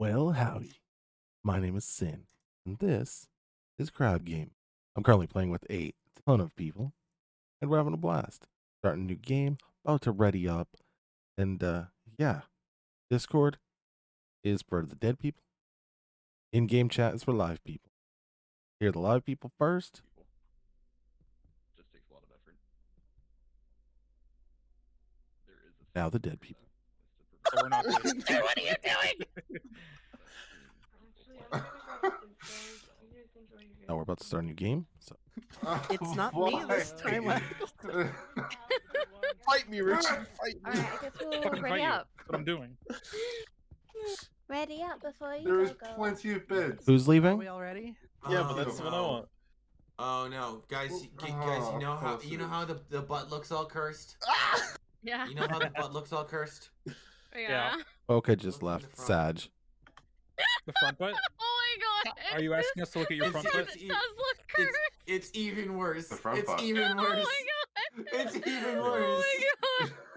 Well, howdy. My name is Sin, and this is Crab Game. I'm currently playing with a ton of people, and we're having a blast. Starting a new game, about to ready up, and uh, yeah, Discord is for the dead people. In-game chat is for live people. Hear the live people first. Just takes a lot of effort. There is a Now the dead people. That, So we're not doing- what are you doing? Now we're about to start a new game. So It's not me this time. Fight me, Richard. Fight me. Alright, I guess we'll ready up. That's what I'm doing. Ready up before you There is go. go. plenty of beds. who's Are leaving? we all ready? Yeah, but Oh, that's what I oh. want. Oh no, guys, Well, y- g- guys, oh, you know how you know how the, the butt looks all cursed. Yeah. You know how the butt looks all cursed. Yeah. Okay, just Look in the left. front. Sag. The front butt? Oh my god. Are you asking us to look at your front butt? it's- It does look It's, cursed. it's even worse. The front it's butt. Oh even worse. Oh my god. It's even worse. Oh my god.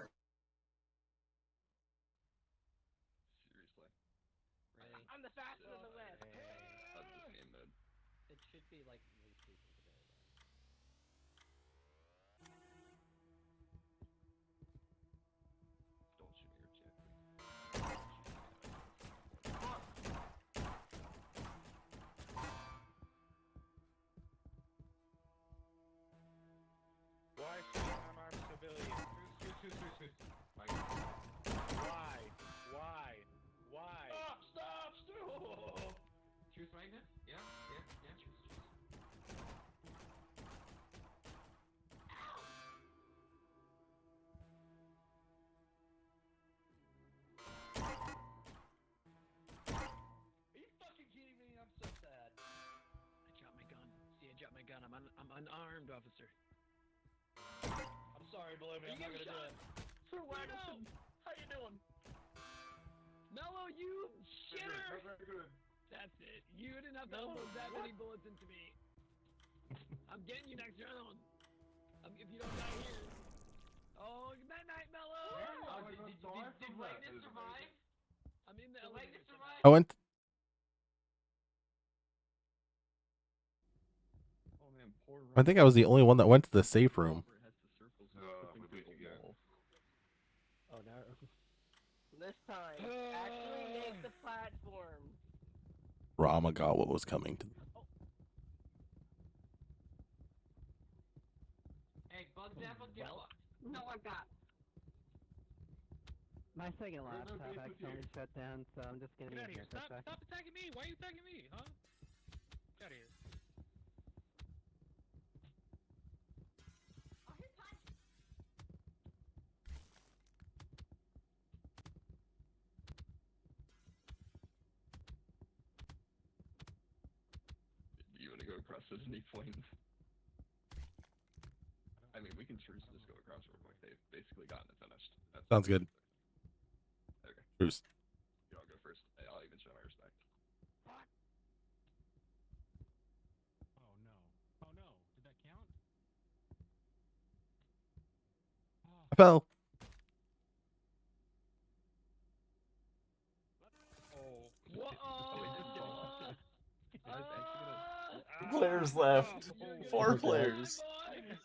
Truth magnet? Yeah, yeah, yeah. Truth, truth. Are you fucking kidding me? I'm so sad. I dropped my gun. See, I dropped my gun. I'm un I'm unarmed, officer. I'm sorry, believe me, I'm not gonna do it. For what? How you doing? Mello, you shitter! Very good. That's it. You didn't have to load that many bullets into me. I'm getting you next round. Um, if you don't die here. Oh, night night, Mello! Oh, I did, went did, did, did from that. Wagner It is survive? I'm in the Did Wagner elevator. survive? I went. Oh man, I think I was the only one that went to the safe room. It has the circles and Uh, flipping we through think the again. wall. Oh no. This time, actually make the platform. Rama got what was coming to. Hey, Bugs Apple, get No, I got. My second laptop beef with you. accidentally shut down, so I'm just gonna Get be out here here. Stop, stop attacking me. Why are you attacking me, huh? Get out of here. Do you want to go across at any point? I mean, we can truce just go across real quick. They've basically gotten it finished. That's Sounds good. Okay. Bruce. You all go first. Hey, I'll even show my respect. Oh no. Oh no. Did that count? I fell. Oh. What? You guys actually gonna- Players oh, left. Four players.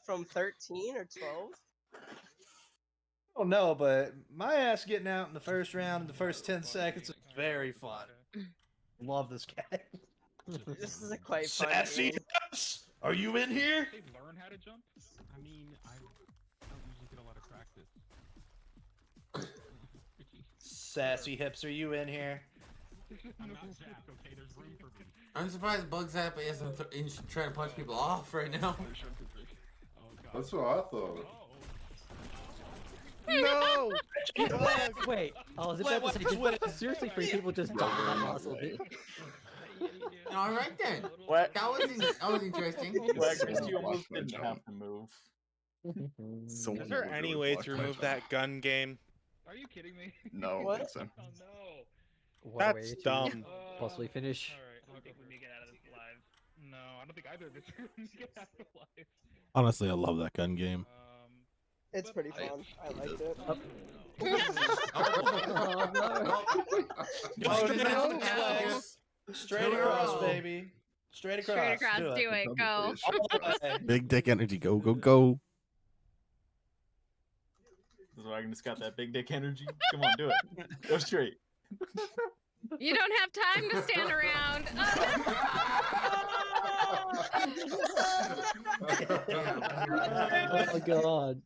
From 13 or 12? Oh no, but my ass getting out in the first round in the first ten seconds is very fun. Love this guy. This is a quite fun Sassy game. Hips, are you in here? They learn how to jump? I mean, I don't usually get a lot of practice. Sassy hips, are you in here? I'm not Jack, okay? There's room for me. I'm surprised Bugs Apple isn't th- in- trying to punch people off right now. Oh, That's what I thought. Oh. No! Wait, I was about to say, did seriously three people just die that muscle, dude? All right then. What? That was in- that was interesting. Wagner, you almost didn't have to move. So Is there any way to remove that gun game? Are you kidding me? No, What? I think so. Oh no. What That's dumb. Uh, possibly finish. Alright, I don't think we may get out of this alive. No, I don't think either of us are gonna get out alive. Honestly, I love that gun game. Um, It's pretty fun. I it liked does- it. oh, Oh, no. Oh, Straight no. across. Straight across, baby. Straight across. Straight across. Do Do it. it. Go. All the way. Big dick energy. Go, go, go. This wagon just got that big dick energy. Come on, do it. Go straight. You don't have time to stand around. Oh my god.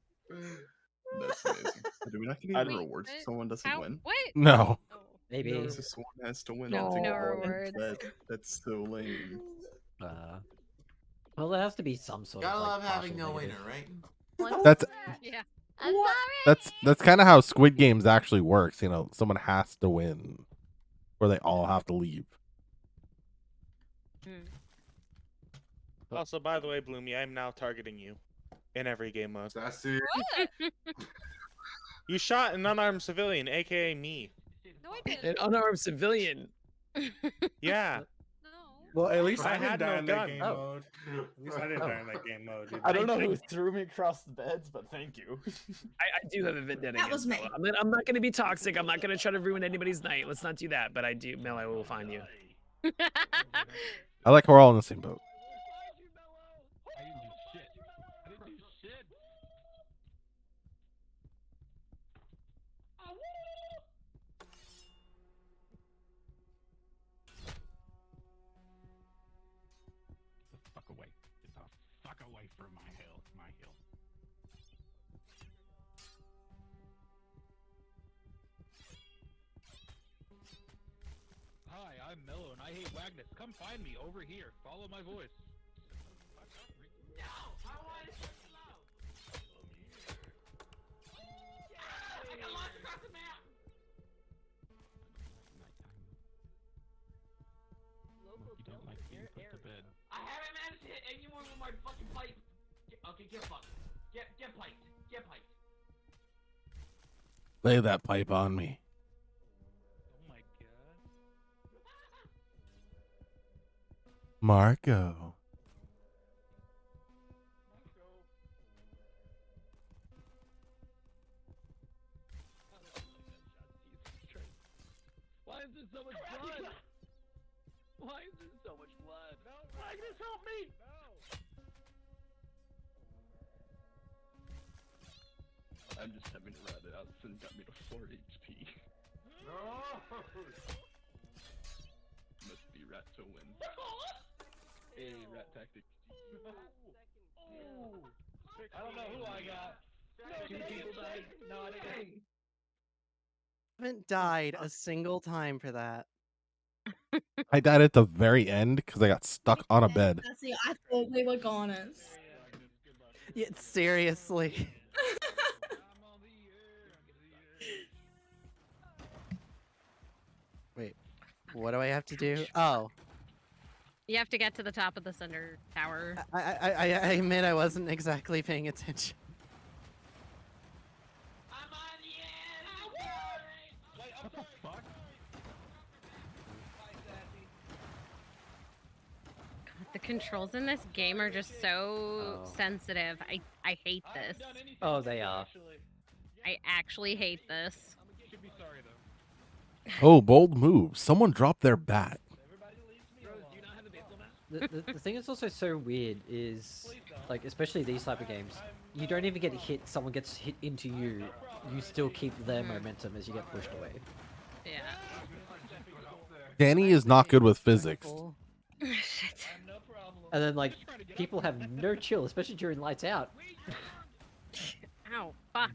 That's amazing. Do we not get any don't- rewards if someone doesn't How? win? What? No. Maybe. No, so someone has to win. No, all no points. rewards. That, that's so lame. Uh, well, there has to be some sort Gotta of. Like, love having no winner, right? That's Yeah. I'm sorry. that's that's kind of how Squid Games actually works. You know, someone has to win, or they all have to leave. Hmm. Also, by the way, Bloomy, I'm now targeting you in every game mode. Sassy. You shot an unarmed civilian, aka me. No, I didn't. An unarmed civilian. Yeah. Well, at least I I, had didn't die no in gun. that game Oh. mode. At least I didn't die in that game mode. dude. I don't know who threw me across the beds, but thank you. I, I do have a vendetta That was me. Mela. I'm not, I'm not going to be toxic. I'm not going to try to ruin anybody's night. Let's not do that. But I do, Mel. I will find you. I like how we're all in the same boat. I'm Mello and I hate Wagnus. Come find me over here. Follow my voice. Local You don't like being put to bed. I haven't managed to hit anyone with my fucking pipe. Get, okay, get fucked. Get get piped. Get piped. Lay that pipe on me. Marco. Why is there so much blood? Why is there so much blood? No, Magnus, help me! No. I'm just having to rat it out. Sin got me to 4 HP. No! Must be rat to win. A rat tactic. I don't know who I got. Two people died. No, I didn't. haven't died a single time for that. I died at the very end because I got stuck on a bed. See, I thought we were goners. Yeah, seriously. Wait, what do I have to do? Oh, You have to get to the top of the center tower. I I, I, I admit I wasn't exactly paying attention. What the fuck? The controls in this game are just so Oh. sensitive. I I hate this. Oh, they are. I actually hate this. Should be sorry though. Oh, bold move. Someone dropped their bat. The, the, the thing that's also so weird is, like, especially these type of games, you don't even get hit. Someone gets hit into you. You still keep their mm-hmm. momentum as you get pushed away. Yeah. Danny is not good with physics. Shit. And then, like, people have no chill, especially during lights out. Ow. Fuck.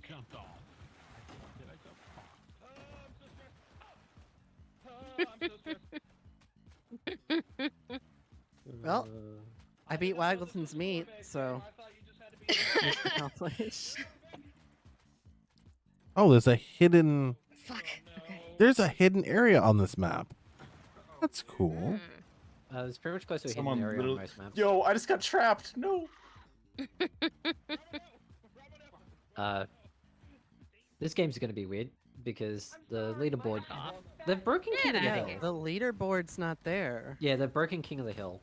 Well, I beat Waggleton's meat, so. Oh, there's a hidden. Fuck. There's a hidden area on this map. That's cool. Uh, it's pretty much close to a Someone hidden area on literally- most maps. Yo, I just got trapped. No. Uh, this game's gonna be weird because the leaderboard. They've broken King of the Hill. The leaderboard's not there. Yeah, they've broken King of the Hill.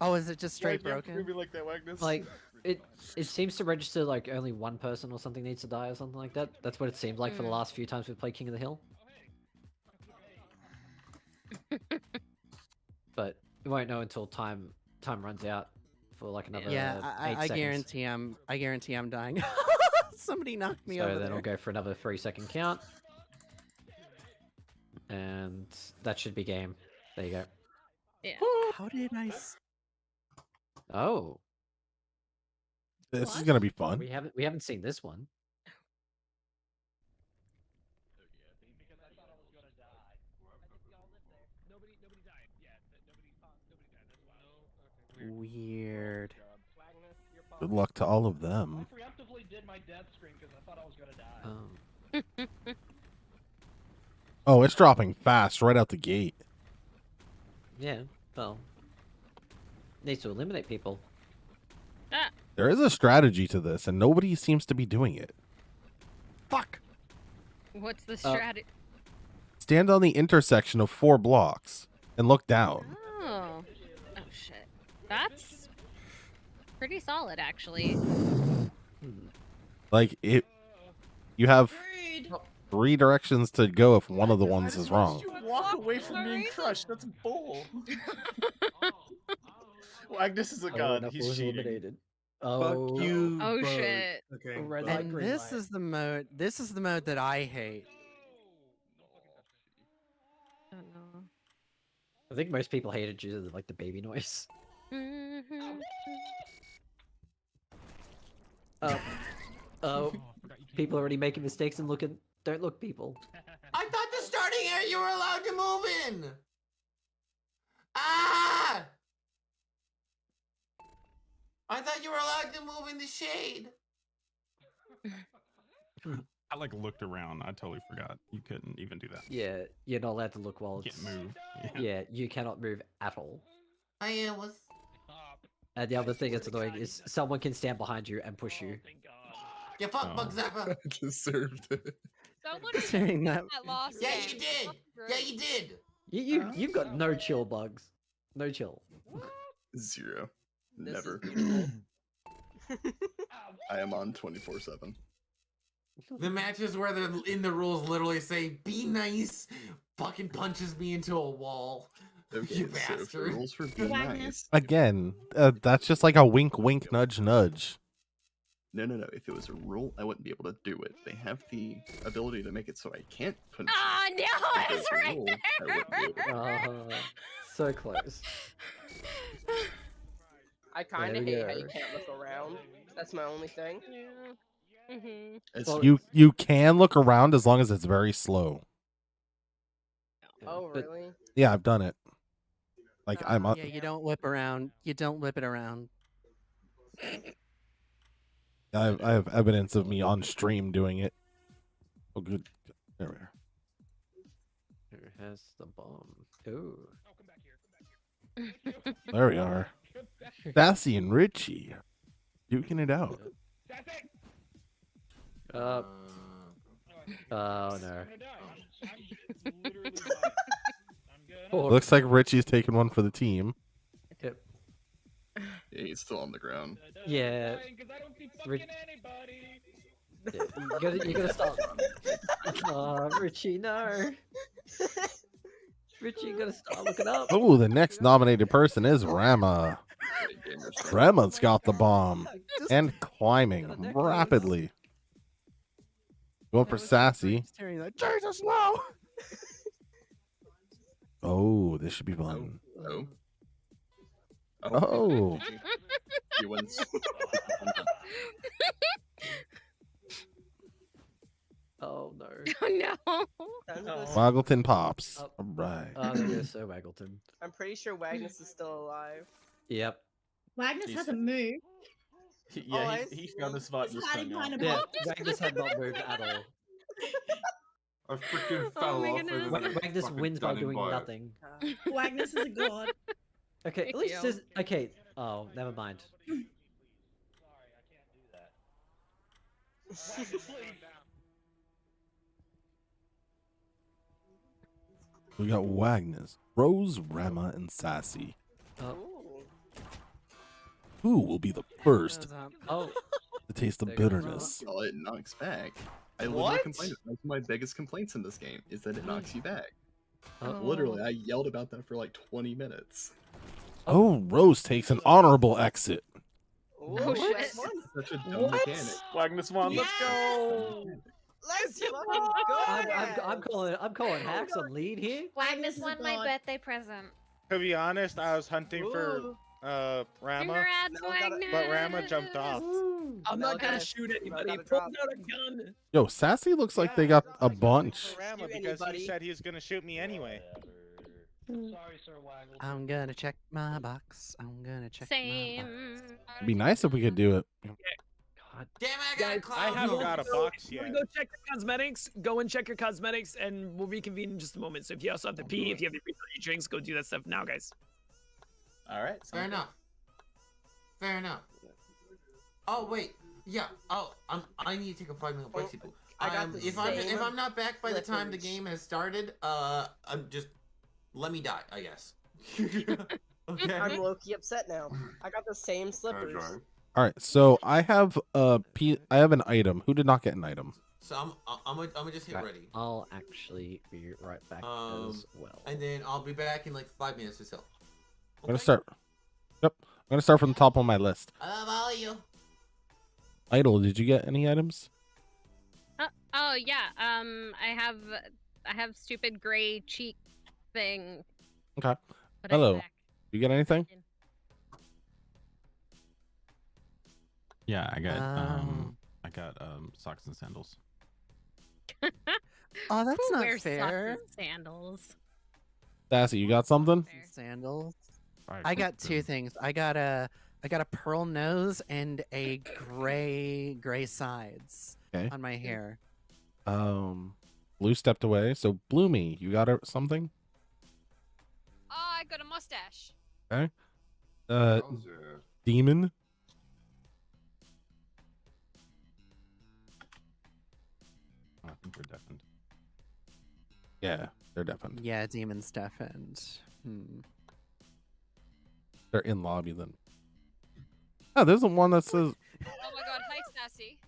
Oh, is it just straight Why'd you have to broken? do like that, Wagnus? Like, it it seems to register like only one person or something needs to die or something like that. That's what it seemed like for the Mm. last few times we played King of the Hill. but we won't know until time time runs out for like another yeah, uh, I, eight I, I seconds. guarantee I'm. I guarantee I'm dying. Somebody knocked me so over then there. we'll go for another three second count. And that should be game. There you go. Yeah. How did I? S- Oh, This is gonna be fun. we haven't we haven't seen this one. Weird. Good luck to all of them. preemptively did my death screen because I thought I was gonna die. Um, Oh, it's dropping fast right out the gate. yeah. Well, needs to eliminate people. Ah, There is a strategy to this, and nobody seems to be doing it. Fuck. what's the Uh, strategy? Stand on the intersection of four blocks and look down. Oh. Oh shit. That's pretty solid, actually. Like it, you have three directions to go if one of the ones is wrong. You walk away from being crushed. That's bull. Agnes is a Oh, god. He's is cheating. eliminated. Oh, Fuck you. Oh both. shit. Okay. Red but- light, And green this light. is the mode. This is the mode that I hate. Oh no. I think most people hate it due to like the baby noise. Mhm. Oh, oh, people already making mistakes and looking. Don't look, people. I thought the starting area you were allowed to move in. Ah! I thought you were allowed to move in the shade. I like looked around. I totally forgot. You couldn't even do that. Yeah, you're not allowed to look while Can't move. Yeah. Yeah, you cannot move at all. I uh, was. And the other thing that's annoying is someone can stand behind you and push you. You fuck, Oh. Bug Zapper. I deserved it. Someone Considering that. that lost Yeah, you did. Yeah, you did. You, you you've got no chill bugs. No chill. Zero. This Never. I am on 24 7. The matches where they're in the rules literally say, be nice, fucking punches me into a wall. Okay, You so bastard. rules for being Magnus. nice. Again, uh, that's just like a wink, wink, nudge, nudge. No, no, no. If it was a rule, I wouldn't be able to do it. They have the ability to make it so I can't punch. you. Ah, no, it's right rule, I be able to. Uh, so close. I kind of we hate how you can't look around. That's my only thing. Yeah. Mhm. It's- Well, You you can look around as long as it's very slow. Oh, but- really? Yeah, I've done it. Like I'm on. Yeah, you don't whip around. You don't whip it around. I have, I have evidence of me on stream doing it. Oh, good. There we are. Who has the bomb? Ooh. Oh, come back here. Come back here. there we are. Sassy and Richie duking it out. Uh, oh no. Poor- Looks like Richie's taking one for the team. Yep. Yeah, he's still on the ground. Yeah. Ri- Yeah, you gotta, you gotta stop. Oh, Richie, no. Richie, you gotta stop looking up. Oh, the next nominated person is Rama. Rama's got the bomb and climbing rapidly. Going for Sassy. Like, Jesus, no! Oh, this should be fun. Oh. Oh. He wins. Oh, oh no. Oh no. Waggleton pops. Oh. All right. Oh, there goes Waggleton. I'm pretty sure Wagnus is still alive. Yep. Magnus He's- hasn't moved. He- Oh, yeah, I he, he found the spot He's just hiding hung out. behind a Yeah, box. Magnus had not moved at all. I freaking Oh fell my off. goodness. and Wa- then got Magnus fucking wins by done in doing by it. nothing. Magnus is a god. Okay, at least Yo. there's okay. Oh, never mind. We got Wagnus, Rose, Rama, and Sassy. Oh, Who will be the first Oh, to taste the There goes bitterness? Well, it knocks back. I literally What? complained. That's one of my biggest complaints in this game is that it knocks you back. Oh. Literally, I yelled about that for like 20 minutes. Oh, Rose takes an honorable exit. Oh, oh shit. Such a dumb mechanic. Magnus one, let's go. Let's go. I'm, I'm, I'm calling. I'm calling hacks on oh, lead here. Magnus won my birthday present. To be honest, I was hunting for Ooh. Uh Rama, Congrats, Now we gotta- but Rama jumped off. I'm Now not gonna shoot anybody. gotta Pull drop. out a gun. Yo, Sassy looks like they got a bunch. Rama because anybody. he said he was gonna shoot me anyway. Sorry, Sir Waggle. I'm gonna check my box. I'm gonna check my Same. It'd be nice if we could do it. God. Damn it, I got a Guys. I haven't got a box if yet. Go check your cosmetics. Go and check your cosmetics, and we'll reconvene in just a moment. So if you also have to pee, if you have to refill your drinks, go do that stuff now, guys. All right. Fair enough. Fair enough. Oh wait, yeah. Oh, I'm. I need to take a five minute break, Oh, people. I got Um, the if I'm if I'm not back by the time the game has started, uh, I'm just let me die. I guess. okay. I'm low key upset now. I got the same slippers. All right, so I have a P- I have an item. Who did not get an item? So I'm I'm gonna I'm gonna just hit Right, ready, I'll actually be right back Um, as well. and then I'll be back in like five minutes or so. I'm gonna start. Yep, I'm gonna start from the top of my list. I love all of you. Idol, did you get any items? Uh, oh yeah. Um, I have I have stupid gray cheek thing. Okay. Put Hello. You get anything? Yeah, I got um, Um. I got um socks and sandals. Oh, that's Who not wears socks fair. and sandals? Sassy, you got something? Sandals. Alright, I got two then. things. I got a I got a pearl nose and a gray gray sides Okay. on my hair. Um, Blue stepped away. So Bloomy, you got a- something? Oh, I got a mustache. Okay. Uh, Demon. I think we're deafened. Yeah, they're deafened. Yeah, demon deafened. hmm. They're in lobby then. Oh, there's the one that says Oh my god, hi Sassy.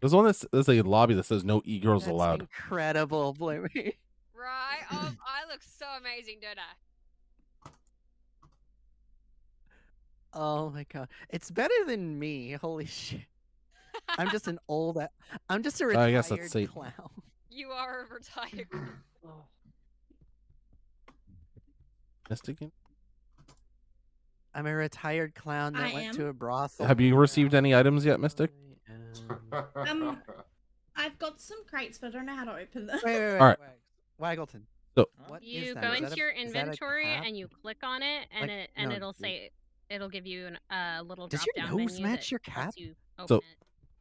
there's one that's there's a lobby that says no e girls That's allowed. incredible, Bloomy. Right? Oh, I look so amazing, don't I? Oh my god, it's better than me. Holy shit! I'm just an old. I'm just a I retired guess that's Satan. clown. You are a retired. Mystic? I'm a retired clown that I went am. to a brothel. Have you received any items yet, Mystic? Um, I've got some crates, but I don't know how to open them. Wait, wait, wait, All right. wait. Waggleton. So What is You that? go Is into a- your a inventory and you click on it, and Like- it and no, it'll say it'll give you an- a little Does your nose match your cap? you So,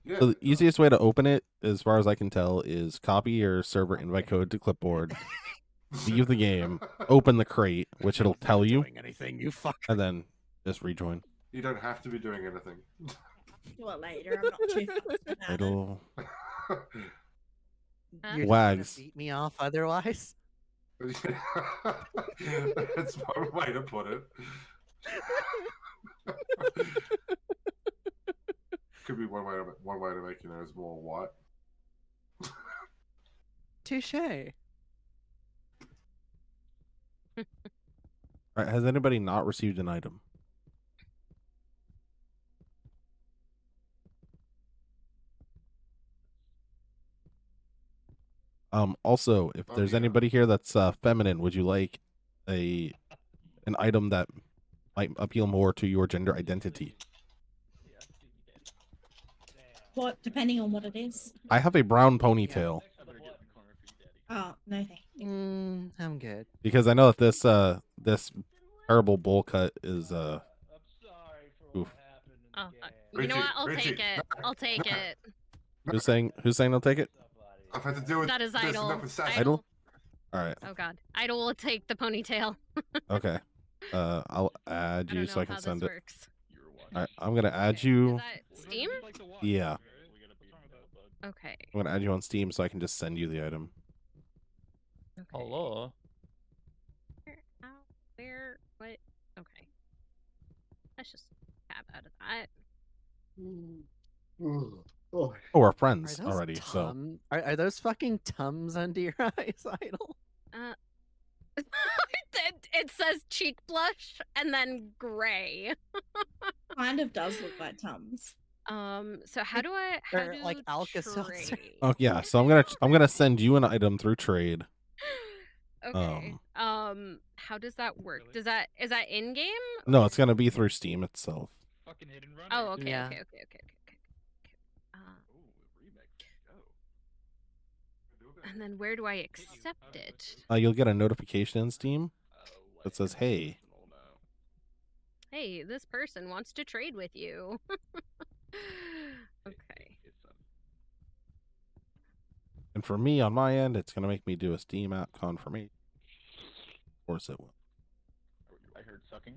it. so the easiest way to open it, as far as I can tell, is copy your server invite code to clipboard, leave the game, open the crate, which it'll tell you, Doing anything, you fuck. and then just rejoin. You don't have to be doing anything. Do it later. I'm not too fussed about it. It'll You're just Wags. beat me off otherwise. That's one way to put it. Could be one way to one way to make your nose more white. Touche. All right, has anybody not received an item? Um. Also, if Oh, there's yeah. anybody here that's uh, feminine, would you like a an item that might appeal more to your gender identity? What, depending on what it is. I have a brown ponytail Oh, no thank you. Mm, I'm good. because I know that this uh this terrible bowl cut is uh. Oof. Oh, uh, you know what? I'll Richie. take it. I'll take it. Who's saying who's saying they'll take it? I've had to deal with That is this idle. enough with Sassy. Idle. All right. Oh god, Idol will take the ponytail. Okay. Uh, I'll add you don't so I can send it. works. All right, I'm gonna add you. Is that Steam? Yeah, Okay. I'm gonna add you on Steam so I can just send you the item. Hello. Where, ow, where, what? Okay. Let's just tab out Oh, Oh, we're friends those already. So are, are those fucking tums under your eyes, Idol? Uh, it, it says cheek blush and then gray. kind of does look like Tums. Um. So how do I? How Or, do like Alka-Seltzer. oh yeah. So I'm gonna I'm gonna send you an item through trade. Okay. Um. How does that work? Does that is that in game? No, it's gonna be through Steam itself. Fucking hidden run. Oh. Okay. Yeah. Okay. Okay. okay. Uh, and then where do I accept it? Uh, you'll get a notification in Steam that says, "Hey, Hey, this person wants to trade with you. okay. And for me on my end, it's gonna make me do a Steam app confirmation. Of course it will. I heard sucking.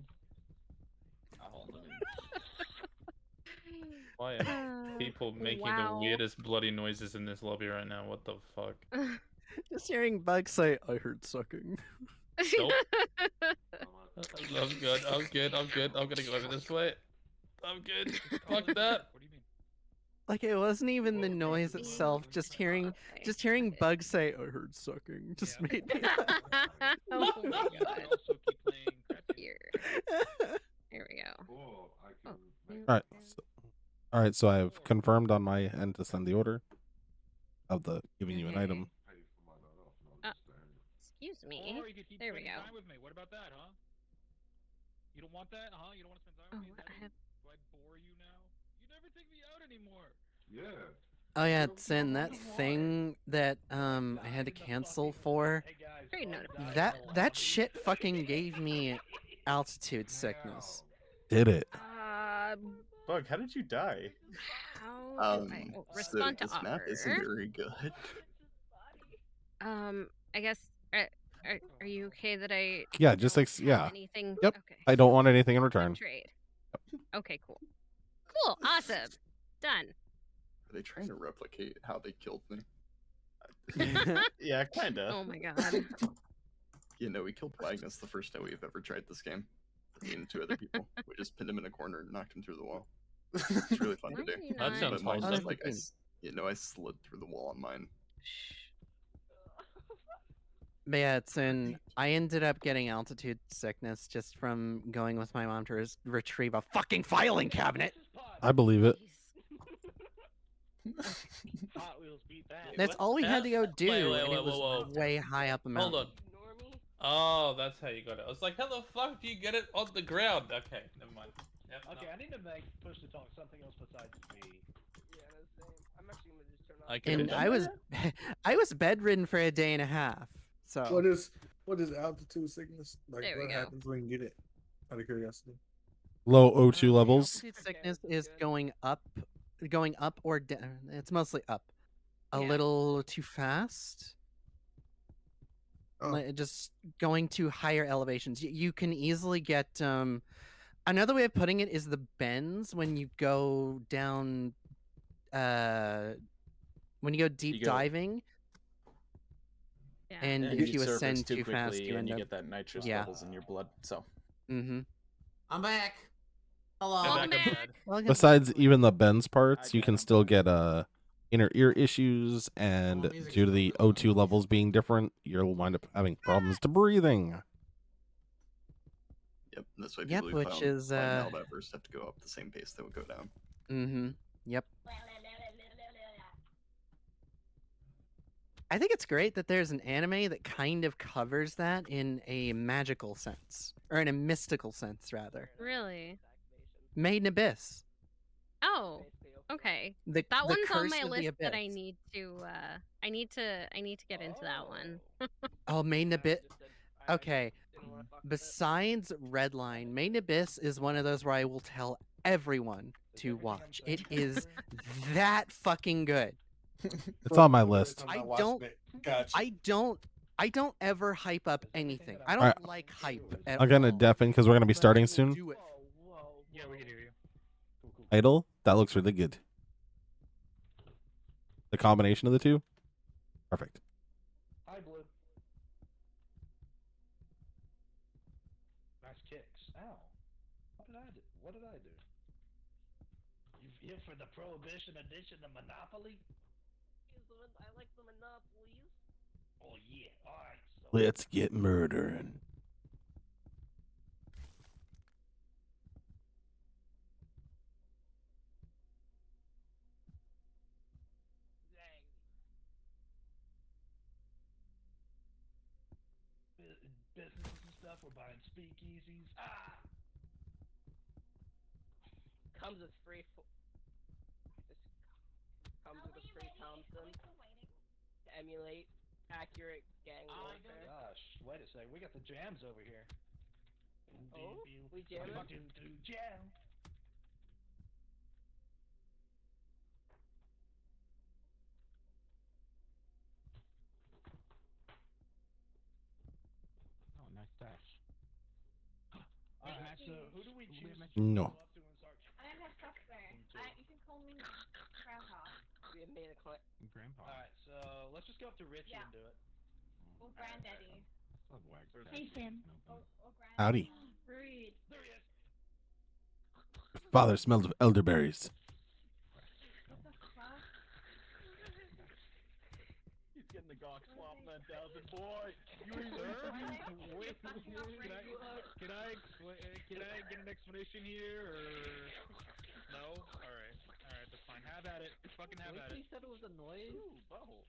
Oh, let me- Why are um, people making wow. the weirdest bloody noises in this lobby right now? What the fuck? Just hearing Bug say, "I heard sucking." Nope. I'm good. I'm good. I'm good. I'm gonna go over this way. I'm good. Fuck that. What do you mean? Like it wasn't even the noise itself. Just hearing, just hearing Bug say, "I heard sucking," just made me. laugh. oh my god. Here. Here we go. Oh, All right. So, all right. So I've confirmed on my end to send the order of the giving you an item. Uh, excuse me. Or you could keep There we spending go. time with me. What about that, huh? You don't want that, huh? You don't want to spend time with me? I have... Do I bore you now? You never take me out anymore. Yeah. Oh yeah, Sin, that thing that um I had to cancel for. Trade notification. That that shit fucking gave me altitude sickness. Did it? Uh, Bug, how did you die? how do Um, I oh, so respond to this offer? map isn't very good. Um, I guess. Are, are, are you okay that I? Yeah, just like yeah. Anything? Yep. Okay. I don't want anything in return. Trade. Okay. Cool. Cool. Awesome. Done. Are they trying to replicate how they killed me? yeah, kinda. Oh my god. You know, we killed Magnus the first time we've ever tried this game. Me and two other people. We just pinned him in a corner and knocked him through the wall. It's really fun to do. Very That sounds but mine wholesome. just like I, s- you know, I slid through the wall on mine. But yeah, it's in. I ended up getting altitude sickness just from going with my mom to res- retrieve a fucking filing cabinet. I believe it. Hot Wheels beat that. That's all we had to go do, Wait, wait, and it was whoa, whoa. way high up a mountain. Hold on. Oh, that's how you got it. I was like, how the fuck do you get it on the ground? Okay, never mind. Yep, no. Okay, I need to make push to talk something else besides me. Yeah, that's the same. I'm actually gonna just turn off. I And I was, I was bedridden for a day and a half. So What is what is altitude sickness? Like There we what go. happens when you get it? Out of curiosity. Low O2 levels. altitude sickness is going up, going up or down. It's mostly up, a Yeah. little too fast. Oh. Just going to higher elevations. Y- You can easily get. Um, another way of putting it is the bends when you go down. Uh, when you go deep go- diving, Yeah. and And if you you ascend too too fast, quickly you and end you up. get that nitrous yeah. levels in your blood. So Mm-hmm. I'm back. Hello. Back, I'm bad. Besides even the bends parts, you can still get uh inner ear issues, and due to the O2 levels being different, you'll wind up having problems to breathing. Yep, that's why Yep, people who which climb, is, climb uh, Mount Everest have to go up the same pace they would go down. Mm-hmm. Yep. I think it's great that there's an anime that kind of covers that in a magical sense, or in a mystical sense, rather. Really? Made in Abyss. Oh. Okay. The, That the one's on my of the list that I need to. uh I need to. I need to get into that one. Oh, Made in Abyss. Okay. Besides Redline, Main Abyss is one of those where I will tell everyone to watch. It is that fucking good. It's on my list. I don't. Gotcha. I don't. I don't ever hype up anything. I don't Alright. like hype. At I'm gonna all. deafen because we're gonna be starting soon. do. Yeah, we can hear you. Idle, that looks really good. The combination of the two, perfect. Hi, Blue. Nice kicks. Ow. What did I do? What did I do? You Here for the Prohibition edition of Monopoly? I like the monopolies. Oh yeah, alright. So Let's get murdering. Businesses and stuff, we're buying speakeasies. Ah! Comes with free. Fo- this comes with a free Thompson to emulate accurate gang Oh my. Gosh, wait a second. We got the jams over here. Oh, we jamming? Do, do, jam. Oh, nice dash. Alright, so who do we choose? to No. go up to and I don't have software. I, you can call me Grandpa. We have made a clip. Grandpa. Alright, so let's just go up to Richie Yeah. and do it. Oh. Or Granddaddy. Love wax. Hey, Sam. Or, or Howdy. Rude. There he is. Father smelled of elderberries. What the fuck? He's getting the gawk swap that thousand boy. You reserve? Wait, can I, can I explain? Can I get an explanation here, or no? All right, all right, that's fine. Have at it. Fucking have at it. He said it was a noise. Ooh, butthole.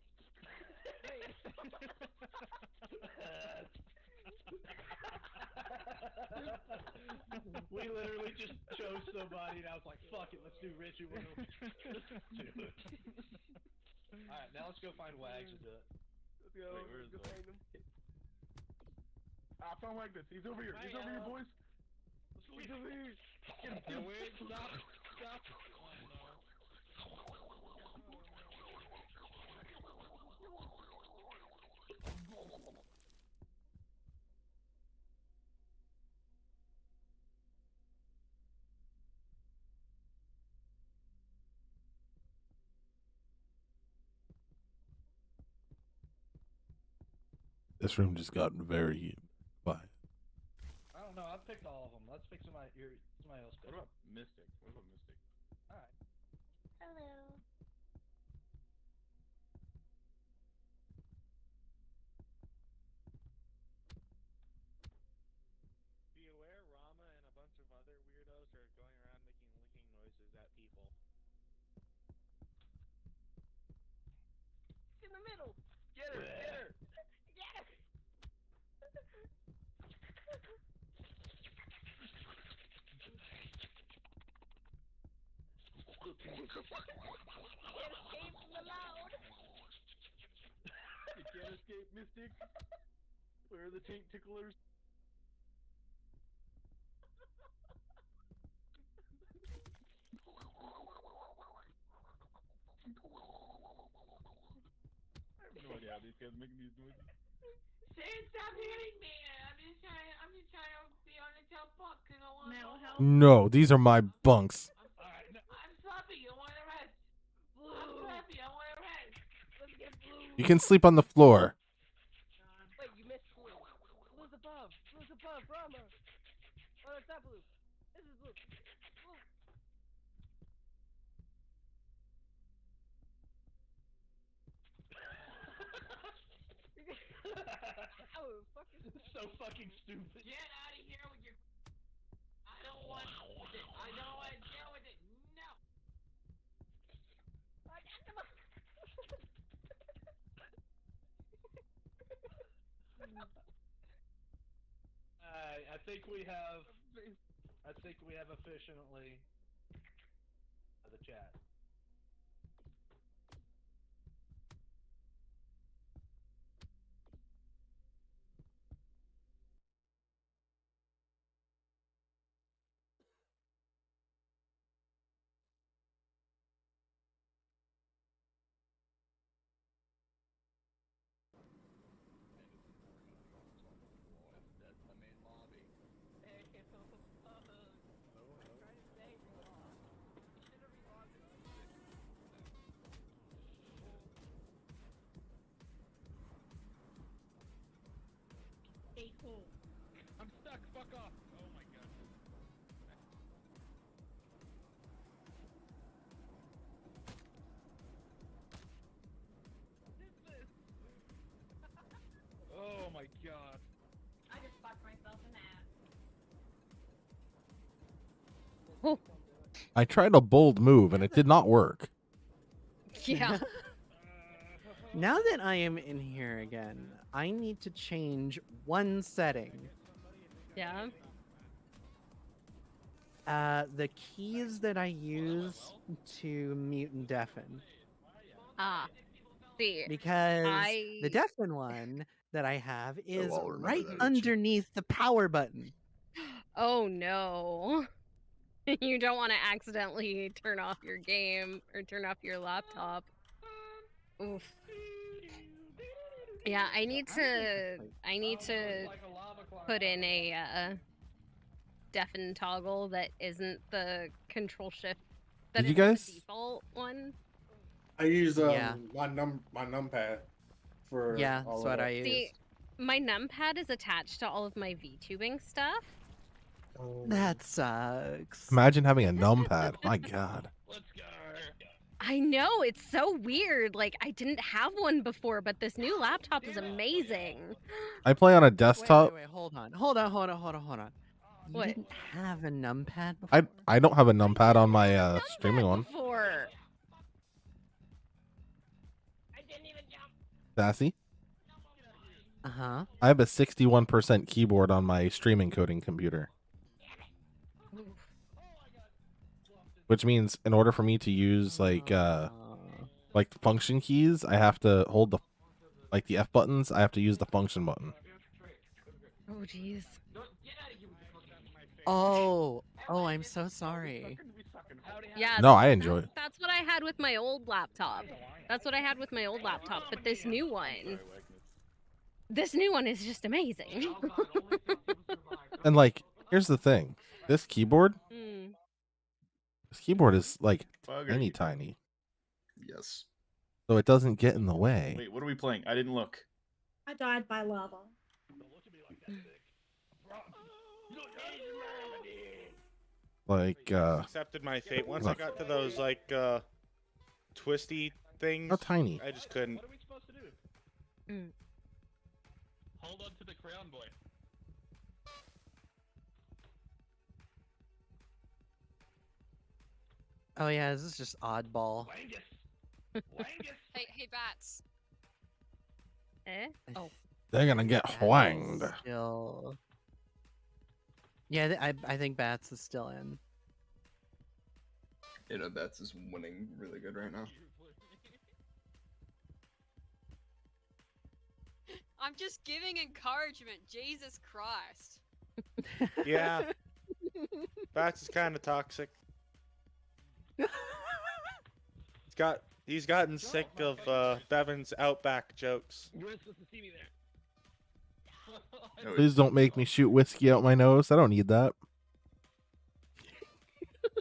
we literally just chose somebody, and I was like, "Fuck it, let's do Richie." We're gonna let's do it. All right, now let's go find Wags and do it. Let's go. Wait, where is go Wags? find him. I found this. He's over here. He's over here, uh, boys. He's over here. Get him. No, wait, stop, stop. This room just got very quiet. I don't know. I picked all of them. Let's pick somebody. Your, somebody else. Pick. What about Mystic? What about Mystic? All right. Hello. Be aware, Rama and a bunch of other weirdos are going around making licking noises at people. In the middle. Get her. Get her. Get her. Can't escape from the loud. You can't escape Mystic. Where are the ticklers? These guys making these noises. Stop hitting me! I'm just trying. I'm just trying to be on because I want. No, these are my bunks. I'm sloppy. I want to rest. I'm sloppy. I want to rest. Let's get blue. You can sleep on the floor. Wait, you missed blue. Blue's above. Blue's above. Rama. Oh, no, it's not blue. This is blue. Blue. oh, fucking. so fucking stupid. Get out of here with your. I don't want it. I don't want to deal with it. No. I got them. I I think we have. I think we have efficiently uh, the chat. people! I'm stuck, fuck off! Oh my god. oh my god. I just fucked myself in the ass. Oh. I tried a bold move and it did not work. Yeah. Now that I am in here again, I need to change one setting. Yeah. Uh, the keys that I use to mute and deafen. Ah. See. Because I... the deafen one that I have is I'll right underneath the power button. Oh no. you don't want to accidentally turn off your game or turn off your laptop. Oof. Yeah, I need to I need to put in a uh, deafen toggle that isn't the control shift that Did you isn't the guys- default one. I use um, Yeah. my num my numpad for Yeah, that's what. I use. See, my numpad is attached to all of my VTubing stuff. That sucks. Imagine having a numpad. My God. I know, it's so weird. Like, I didn't have one before, but this new laptop is amazing. I play on a Wait, desktop. wait, wait, hold on, hold on, hold on, hold on, hold on. You What? didn't have a numpad before? I I don't have a numpad on my uh, streaming one. Before. Sassy. Uh huh. I have a 61% keyboard on my streaming coding computer. Which means in order for me to use like uh like function keys, I have to hold the like the F buttons, I have to use the function button. Oh, jeez. Oh, oh, I'm so sorry. Yeah. No, I enjoy it. That's what I had with my old laptop. That's what I had with my old laptop. But this new one, this new one is just amazing. And like, here's the thing. This keyboard. This keyboard is like Bugger. tiny tiny. Yes. So it doesn't get in the way. Wait, what are we playing? I didn't look. I died by lava. Like uh accepted my fate. Once I got to those like uh twisty things, How tiny? I just couldn't. Hold on to the crown, boy. Oh yeah, this is just oddball. Hey, hey, bats. Eh? Oh. they're gonna get whanged. Still. Yeah, I I think Bats is still in. You know, Bats is winning really good right now. I'm just giving encouragement. Jesus Christ. Yeah, Bats is kind of toxic. He's got he's gotten sick of uh, Bevan's outback jokes. You weren't supposed to see me there. Please don't make me shoot whiskey out my nose. I don't need that.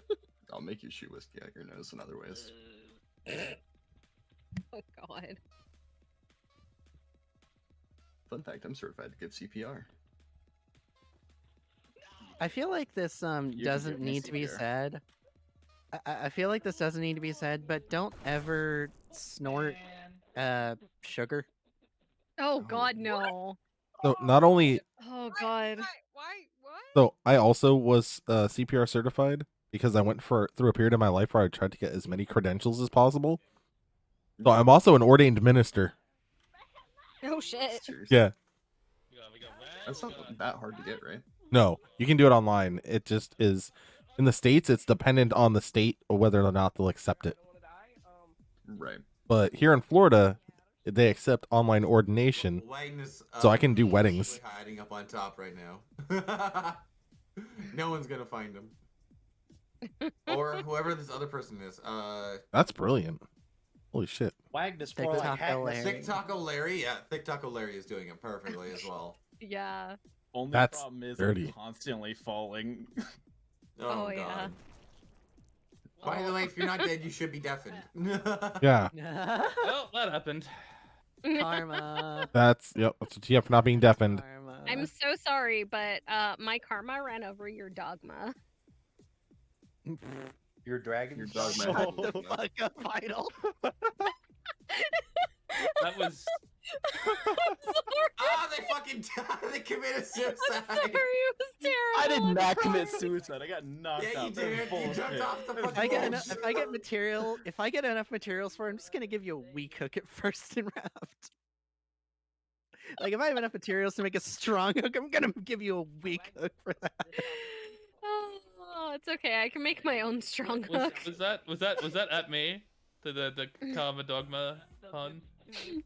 I'll make you shoot whiskey out your nose in other ways. Oh God. Fun fact: I'm certified to give CPR. I feel like this um can doesn't need to be CPR. said. I- I, I feel like this doesn't need to be said, but don't ever snort uh sugar. Oh God, no. So not only Oh God. Why? What? so I also was uh, CPR certified because I went for through a period of my life where I tried to get as many credentials as possible. So I'm also an ordained minister. Oh shit. Yeah. That's not that hard to get, right? No, you can do it online. It just is in the states. It's dependent on the state or whether or not they'll accept it. Right. But here in Florida, they accept online ordination, Wagnus, so I uh, can do weddings. hiding up on top right now. no one's gonna find him. or whoever this other person is. Uh, That's brilliant. Holy shit! Wagnus Thick more like Taco Larry. Thick Taco Larry. Yeah, Thick Taco Larry is doing it perfectly as well. Yeah. Only That's problem is dirty. Constantly falling. Oh, Oh, god. yeah. By the way, if you're not dead, you should be deafened. Yeah, Well, that happened. Karma. that's yep. That's what you have for not being deafened. Karma. I'm so sorry, but uh, my karma ran over your dogma. Your dragon. Your dogma. Shut might the fuck up, Idol. That was. Ah, they fucking they committed suicide. I'm Sorry, it was terrible. I did not commit suicide. I got knocked Yeah, you out. That was did. You bullshit. jumped off the If fucking I get edge. enough, if I get material, if I get enough materials for, it, I'm just gonna give you a weak hook at first and raft. Like if I have enough materials to make a strong hook, I'm gonna give you a weak hook for that. Oh, it's okay. I can make my own strong Was, hook. was that was that was that at me? The the the Karma Dogma pun. You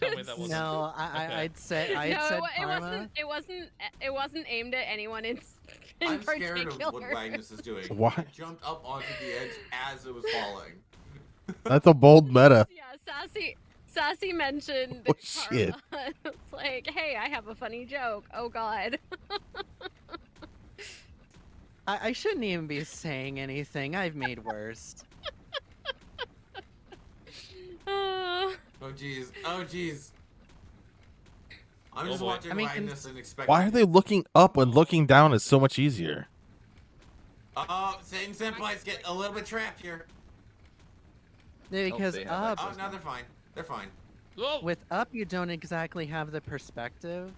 tell me that wasn't. No, I, I Okay. I'd say I had no, said it karma. wasn't. It wasn't. It wasn't aimed at anyone in, in I'm scared of what Magnus is doing. Why? He jumped up onto the edge as it was falling. That's a bold meta. Yeah, Sassy. Sassy mentioned Oh, shit. it's like, hey, I have a funny joke. Oh God. I, I shouldn't even be saying anything. I've made worse. Uh, Oh jeez. Oh jeez. I'm Oh, just boy. watching I mean, Magnus and expecting. Why are they looking up when looking down is so much easier? Oh, Satan Senpai's get a little bit trapped here. No, Because they have up, Oh, no, they're fine. They're fine. Oh, with up, you don't exactly have the perspective,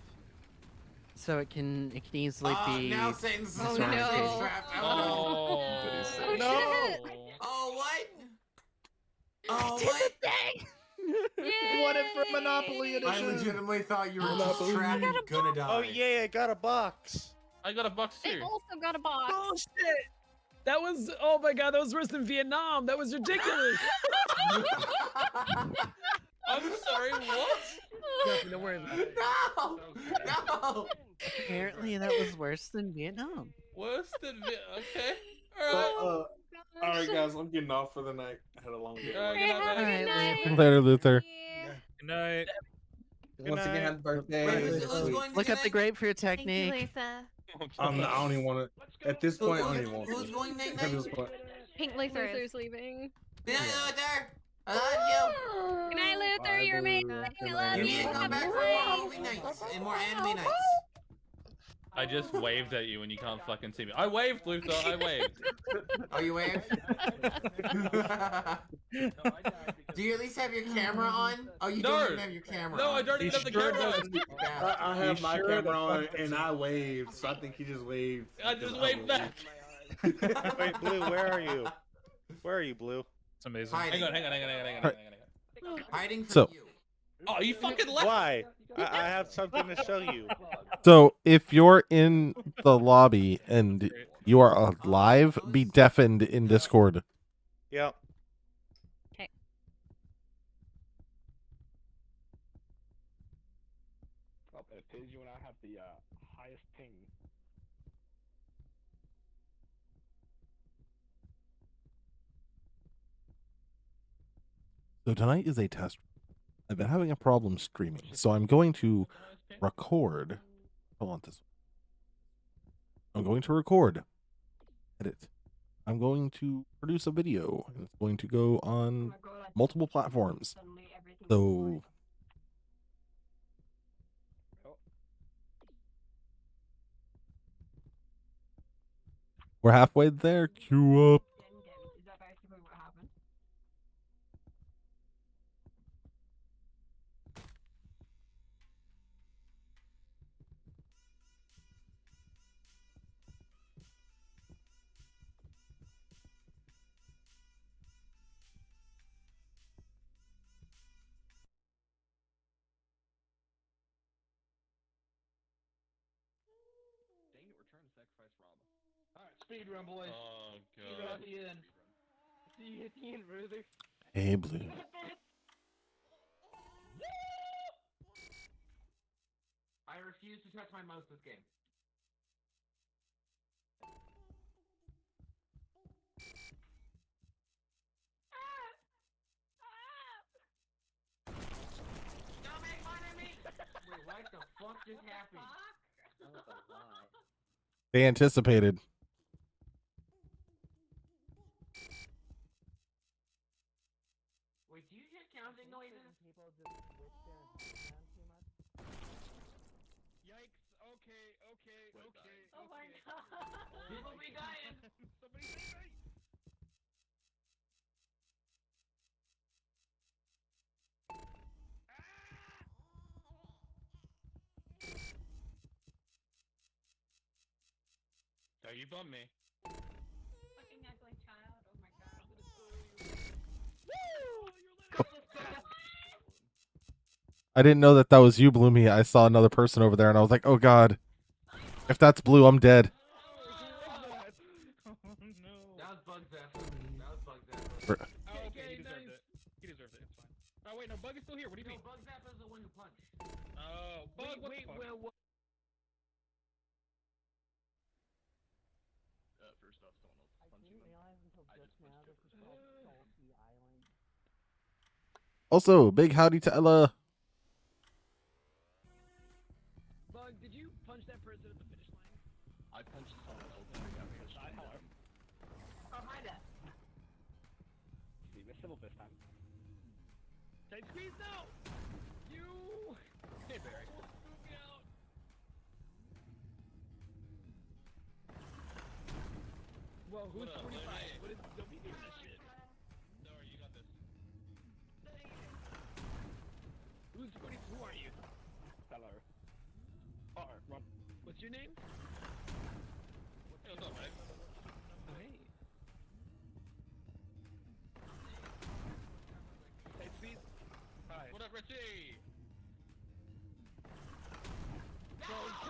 so it can it can easily Oh, be. now Satan's Oh, trapped. no. Satan's trapped. Oh, oh, no. oh what? Oh what? Yay! Won it for Monopoly I legitimately thought you were just Monopoly. trapped and gonna die. Oh yeah, I got a box. I got a box They too. also got a box. Bullshit! That was oh my god, that was worse than Vietnam. That was ridiculous. I'm sorry. What? Nothing, don't worry about it. No! No! Apparently, that was worse than Vietnam. Worse than Vi- okay. But, Alright. uh, all right, guys, I'm getting off for the night. I had a long day. Alright, Hey, good night, have a good night. Later, Luther. Good night. Good Once again, happy birthday. Wait, who's, who's going to Look up the night? grape for your Thank you, technique. I'm not, I don't even want to. At this Who- point, I don't even want who's going night At night? this point. Pink Luther. Luther's leaving. Good night, Luther. I love you. Good night, Luther. Bye, You're amazing. I love you. You need to come back for more movie nights and more anime nights. I just waved at you and you can't fucking see me. I waved, Luther. I waved. Oh, you wave? Do you at least have your camera on? Oh, you No. don't even have your camera No, on. I don't even have the sure camera. doesn't. on. I, I have He my sure the camera on, fuck and I waved, so I think he just waved. I just waved back. waved. Wait, Blue, where are you? Where are you, Blue? It's amazing. Hiding. Hang on, hang on, hang on, hang on, hang on, hang on, hang on. Hiding from So- you. Oh, you fucking left. Why? I, I have something to show you. So if you're in the lobby and you are alive, be deafened in Discord. Yep. Oh, it tells you when I have the uh, highest ping. So tonight is a test. I've been having a problem streaming, so I'm going to record. Hold on, this. I'm going to record. Edit. I'm going to produce a video, and it's going to go on multiple platforms. So we're halfway there. Queue up. Alright, speed run, boys. Oh Speed run at the end. See you at the end, brother. Hey, blue. I refuse to touch my mouse this game. Don't make fun of me! Wait, what the fuck just happened? They anticipated. People be dying! Somebody save me! Ah! Oh, you bum me. Fucking ugly child, oh my god. I. Woo! I didn't know that that was you, Bloomy. I saw another person over there and I was like, oh god. If that's blue, I'm dead. Also, big howdy to Ella.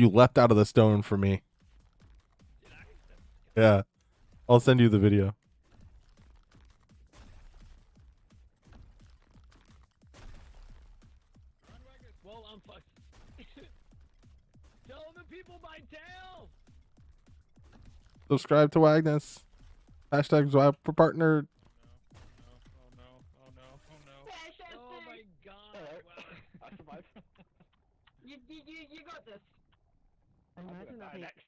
You leapt out of the stone for me. Yeah. I'll send you the video. Well, I'm fucked. Tell the people my tale! Subscribe to Wagnus. Hashtag Zwap for partner. Imagine die if next.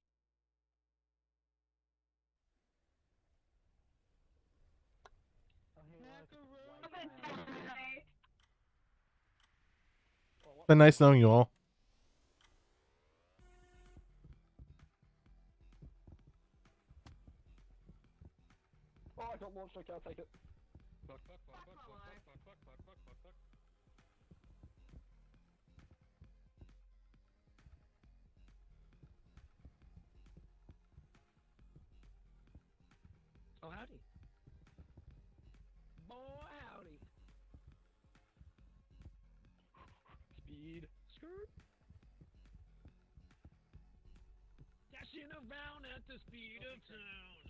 Been nice knowing you all. Oh, I got launched. Okay, I'll take it. Speed of sound.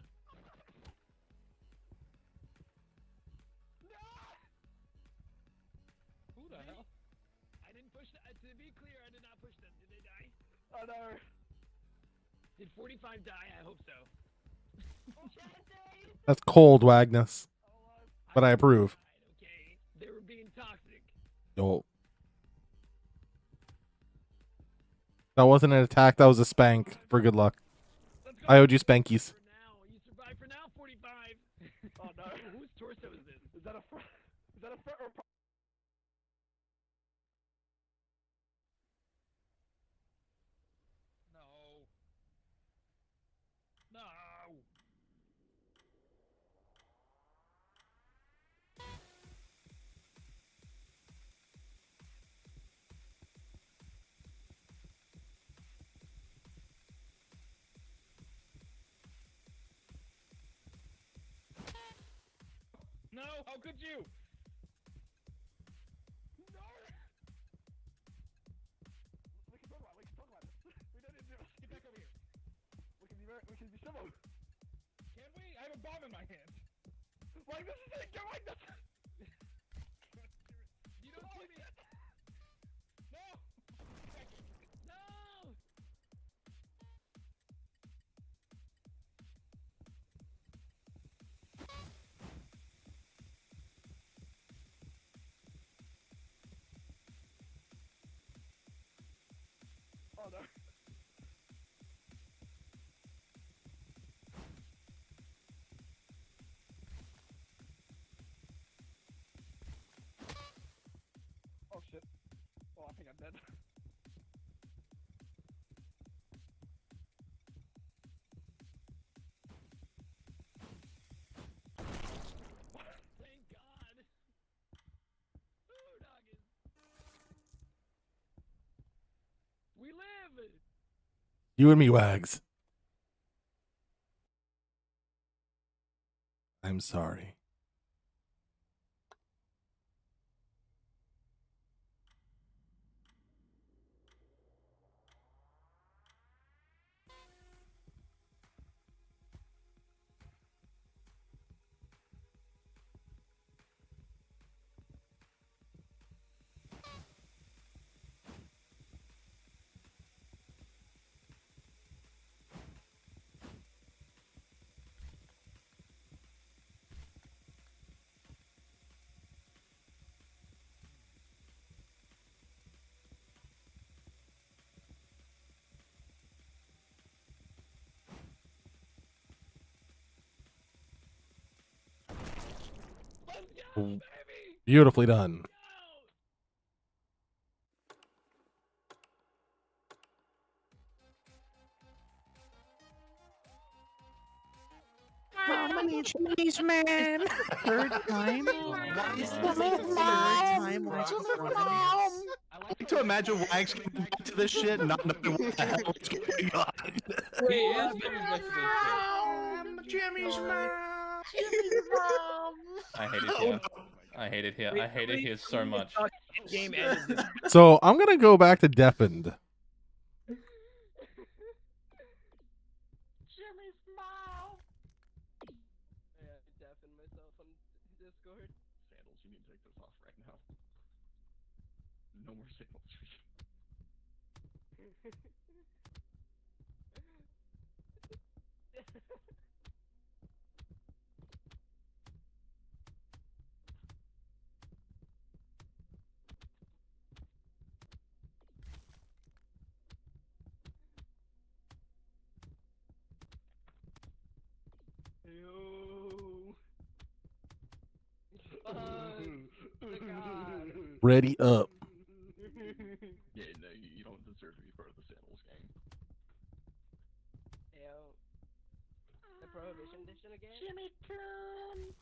Who the hell? I didn't push that. Uh, to be clear, I did not push them. Did they die? Oh no. Did 45 die? I hope so. That's cold, Wagnus. Oh, but I uh, approve. Okay. They were being toxic. Yo. That wasn't an attack, that was a spank. For good luck. I owed you spankies. You survived for now, 45. Oh no. Whose torso is this? Is that a front? Is that a front or How could you? No. We can talk about. it, We can talk about this. We don't need to. Get back over here. We can be very. We can be civil. Can we? I have a bomb in my hand. Like this is it. Go like this. You and me, Wags. I'm sorry. Beautifully done. How many Chinese men? Third time? Why is this the third time? Why is this the? I like to imagine Wags coming back to this shit and not knowing what the hell is going on. He is very much this Jimmy's mom. Oh, I hate it here. I hate it here. I hate it here so much. Game. So I'm gonna go back to deafened. Jimmy's mom. Yeah, I deafened myself on Discord. Sandals, you need to take this off right now. No more sandals for you. Ew. Fuck. The God. Ready up. Yeah, no, you, you don't deserve to be part of the sandals gang. Ew. The prohibition edition again? Jimmy Clown.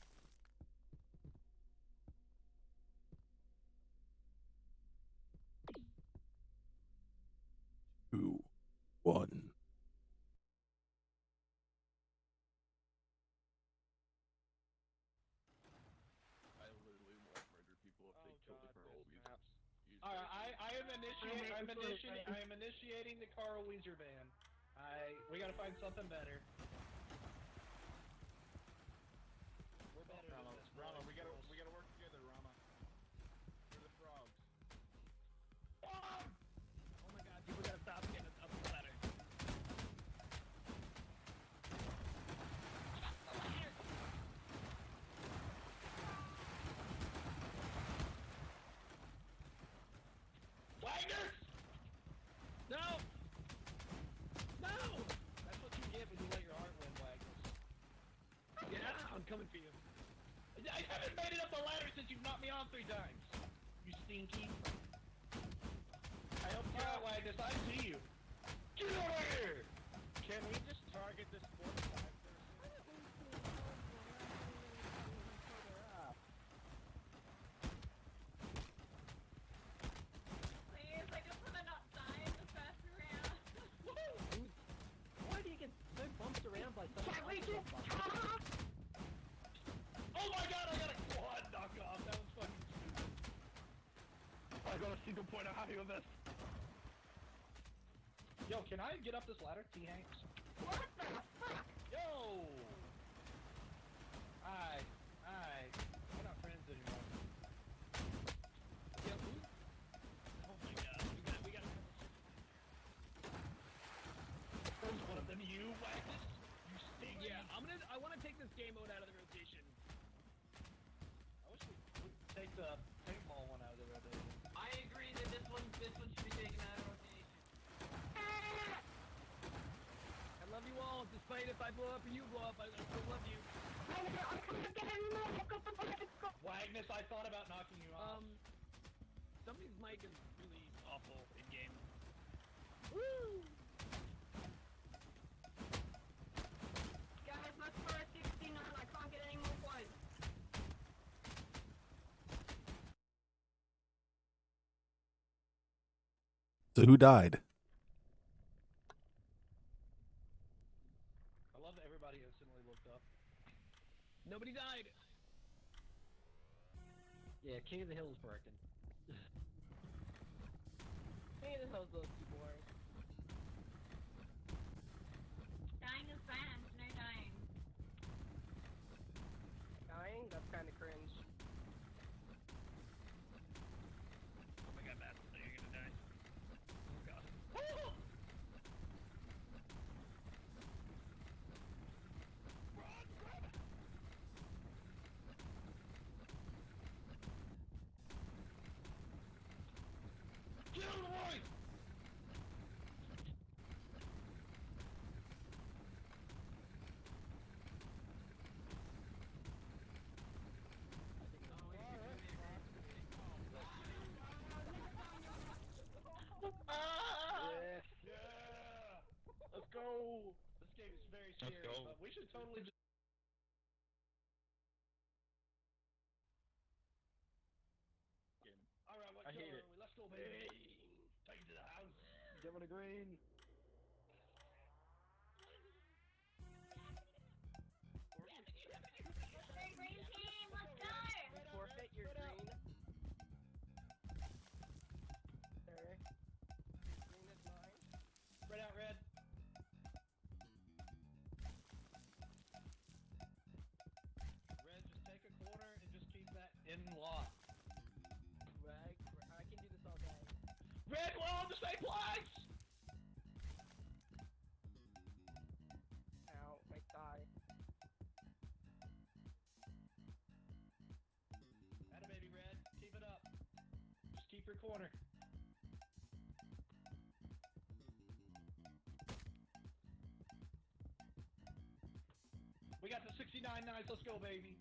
Two, one. I literally will murder people if they kill the girl. All right, I, I am initiating. I'm initiating. I am initiating the Carl Wheezer ban. I we gotta find something better. We're better than Rama, this, Rama, boys. we gotta we gotta work together, Rama. We're the frogs. Oh my god, people gotta stop getting up the ladder. Wagner! No! No! That's what you get when you let your heart win, Wagner. Yeah, I'm coming for you. I haven't made it up the ladder since you've knocked me on three times. You stinky. I helped you out, Wagner. I see you. Get over here! Can we just target this fourth flag person? Please, I just wanna not die in the first round. Why do you get so bumped around by someone Can't we else? just talk? Oh my god, I got a quad knock off. That was fucking stupid. I got a single point of on this. Yo, can I get up this ladder, T Hanks? Despite if I blow up or you blow up. I, I still love you. Wagner, I thought about knocking you off. Um, somebody's mic is really awful in game. Woo! Guys, my score is 69. I can't get any more points. So who died? Yeah, King of the Hill's broken. This house looks too boring. Dying is fast, no dying. Dying? That's kind of cringe. Oh my god, Matt, you're gonna die. Oh god. Get out of the way! Yeah. Yeah. Let's go. This game is very Let's scary, go. but we should totally just. All right, what I hate color it. Let's go, baby. Take it to the house. Give it a green. To place! Ow, my thigh. Atta baby, red. Keep it up. Just keep your corner. We got the 69 knives. Let's go, baby.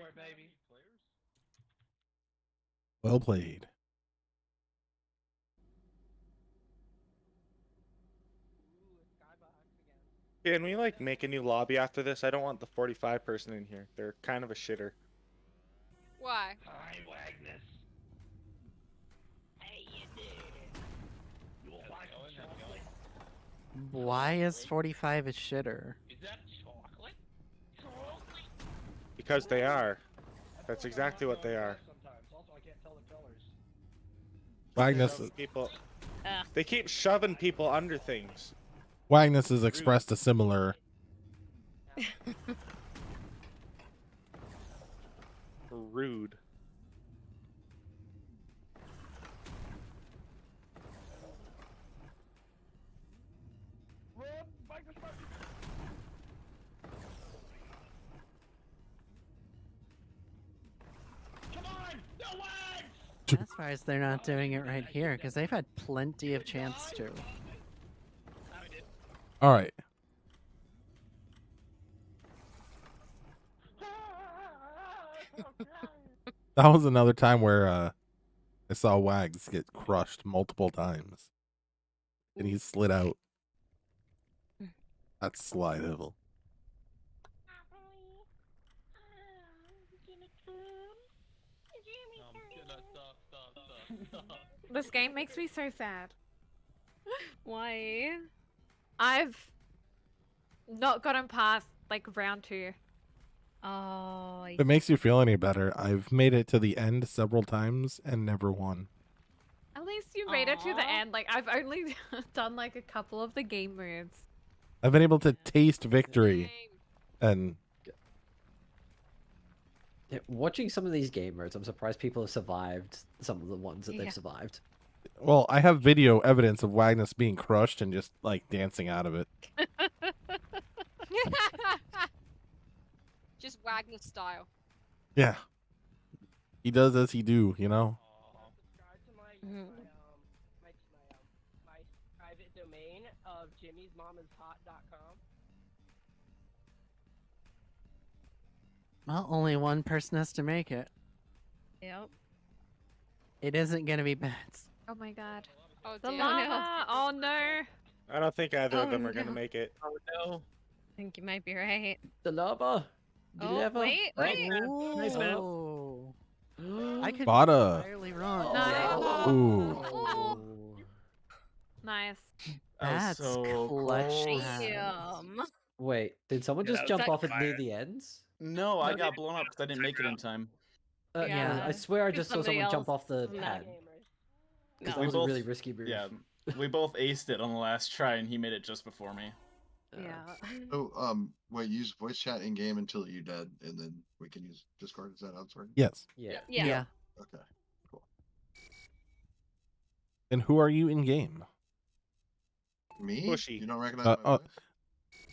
Teamwork makes the dream baby. Well played. Can we like make a new lobby after this? I don't want the 45 person in here. They're kind of a shitter. Why? Hi, Wagnus. Hey, you did. You will like some chocolate? Why is 45 a shitter? Is that chocolate? Because they are. That's exactly what they are. Sometimes. Also, I can't tell the colors. Wagnus, People. Ah. They keep shoving people under things. Wagnus has expressed a similar. Rude. I'm surprised they're not doing it right here because they've had plenty of chance to. All right. That was another time where uh, I saw Wags get crushed multiple times, and he slid out. That's slide hill. This game makes me so sad. Why? I've not gotten past like round two. Oh, I If it makes you feel any better, I've made it to the end several times and never won. At least you made it to the end. Like I've only done like a couple of the game moves. I've been able to taste victory, and Yeah, watching some of these game modes, I'm surprised people have survived some of the ones that Yeah. they've survived. well, I have video evidence of Wagnus being crushed and just like dancing out of it. Just Wagner style. Yeah, he does as he do, you know. Subscribe Well, only one person has to make it. Yep. It isn't gonna be Bats. Oh my god. Oh The lava. Oh no. I don't think either of Oh, them are gonna make it. Oh no. I think you might be right. The lava. Did Oh, you ever? wait, Oh, wait. Nice man. Oh. I could Bada. be entirely wrong. Nice. Oh. Ooh. Nice. That's so clutch. close. hands. Damn. Wait, did someone Yeah, just that jump off at near the ends? No, I got blown up because I didn't make it in time. Uh, Yeah. I swear I just saw someone jump off the pad. Because No. that was both- a really risky move. Yeah, we both aced it on the last try, and he made it just before me. Yeah. Oh, um, wait, use voice chat in game until you're dead, and then we can use Discord. Is that how it's working? Yes. Yeah. Yeah. Yeah. Okay. Cool. And who are you in game? Me? Bushy. You don't recognize Uh, my uh, voice?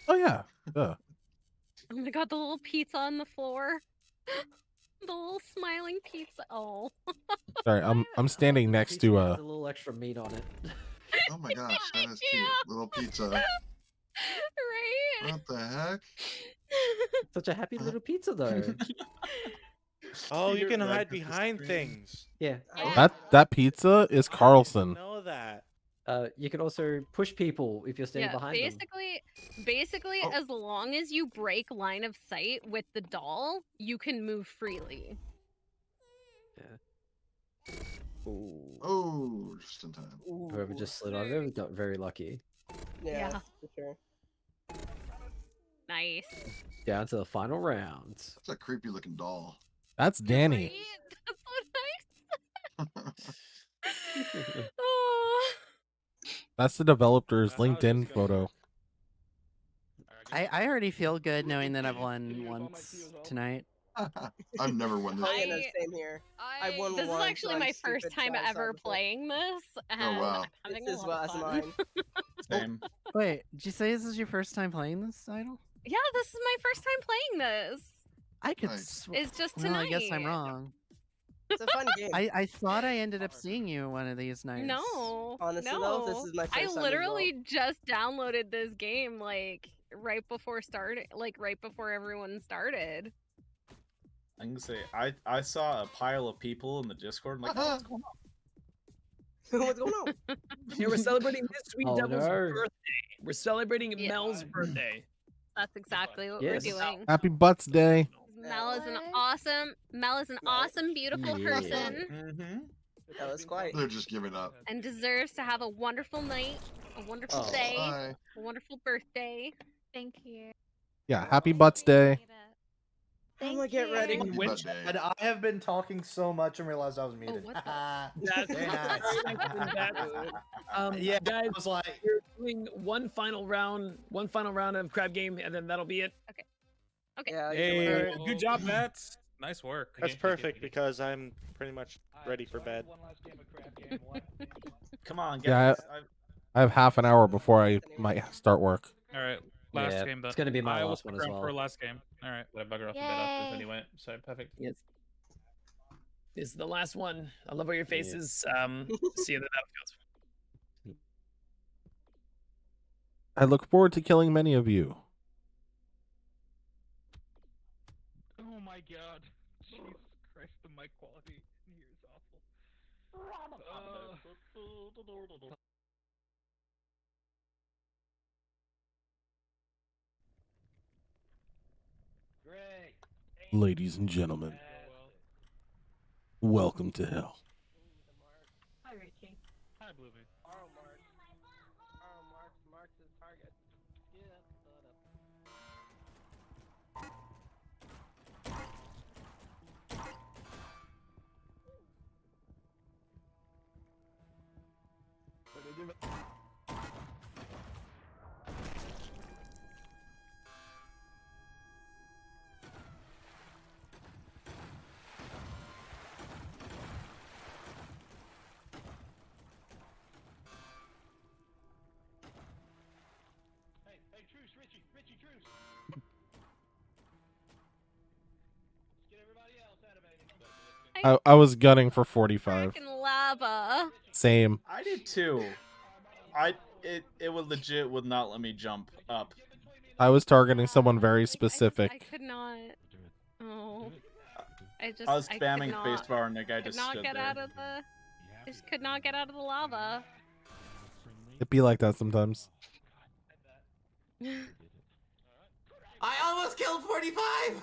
oh yeah. Duh. Oh my god, the little pizza on the floor. the little smiling pizza. Oh. Sorry, I'm I'm standing next to Pizza uh a little extra meat on it. Oh my gosh, that is cute. Little pizza. right? What the heck? Such a happy little pizza though. Oh, you can hide behind screen. things. yeah. that that pizza is Carlson. Know that. Uh, you can also push people if you're standing Yeah, behind them. basically, basically, Oh. as long as you break line of sight with the doll, you can move freely. Yeah. Oh, just in time. Whoever just slid on it got very lucky. Yeah, Yeah. for sure. Nice. Down to the final rounds. That's a creepy looking doll. That's Danny. Right? That's so nice. oh. That's the developer's That's LinkedIn photo. I, I already feel good knowing that I've won once tonight. I've never won this. Oh, yeah, no, I- same here. I won This is actually my first time ever playing this, oh, and Oh, wow. I'm having This a is lot was of fun. mine. Same. Wait, did you say this is your first time playing this idol? Yeah, this is my first time playing this. I could. Nice. Sw- It's just well, tonight. I guess I'm wrong. It's a fun game. I, I thought I ended up seeing you one of these nights. No, Honestly, no. though, this is my I first time as well. literally just downloaded this game like right before start, like right before everyone started. I can say I I saw a pile of people in the Discord. I'm like, oh, what's going on? What's going on? Yeah, we're celebrating this Sweet Oh, Devil's no. birthday. We're celebrating Yeah. Mel's birthday. That's exactly what Yes. we're doing. Happy Butts Day. Mel is an awesome, Mel is an awesome, beautiful Yeah. person, Mm-hmm. That was quite. They're just giving up. and deserves to have a wonderful night, a wonderful Oh, day, Bye. a wonderful birthday. Thank you. Yeah, happy Butts Day. I'm gonna get ready. Happy Which- day. And I have been talking so much and realized I was muted. what That's nice. Um, yeah, guys, I was like, we're doing one final round, one final round of crab game, and then that'll be it. Okay. Yeah, Hey, know good job, Mats. Nice work. That's perfect because I'm pretty much ready for bed. Come on, Yeah, guys. I- I have half an hour before I might start work. All right, last Yeah, game. Then. it's gonna be my I last one as stick around For last game. All right. I bugger off the bed after he went. So perfect. Yes. This is the last one. I love all your faces. Um, see you in the battlefield. I look forward to killing many of you. Oh my god. Jesus Christ, the mic quality in here is awful. Uh, Great. Ladies and gentlemen, welcome to hell. Richie, Richie, truce. Let's get everybody else animated. I, I was gunning for 45. Frickin' lava. Same. I did too. I it it would legit would not let me jump up. I was targeting someone very specific. I specific. could not. Oh. I just. I was could spamming not- spacebar and the guy could just not stood get there. out of the. I just could not get out of the lava. It be like that sometimes. I almost killed 45.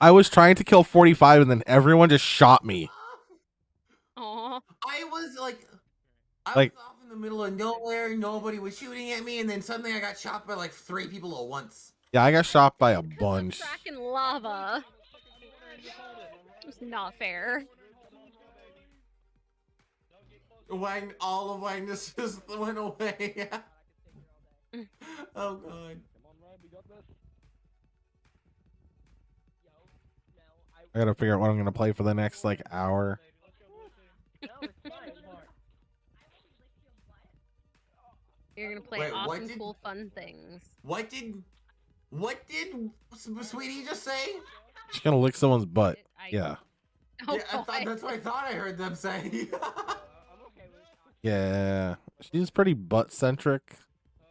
I was trying to kill 45 and then everyone just shot me. Aw. I was like, I Like- was off in the middle of nowhere. Nobody was shooting at me, and then suddenly I got shot by like three people at once. Yeah, I got shot by a bunch. Fracking lava. It's not fair. Wang, all of Wagnus just went away. oh god. I gotta figure out what I'm gonna play for the next like hour. You're gonna play Wait, awesome, did- cool, fun things. What did, what did Sweetie just say? She's gonna lick someone's butt. Yeah. Oh, yeah, I thought, that's what I thought I heard them say. Yeah. She's pretty butt centric.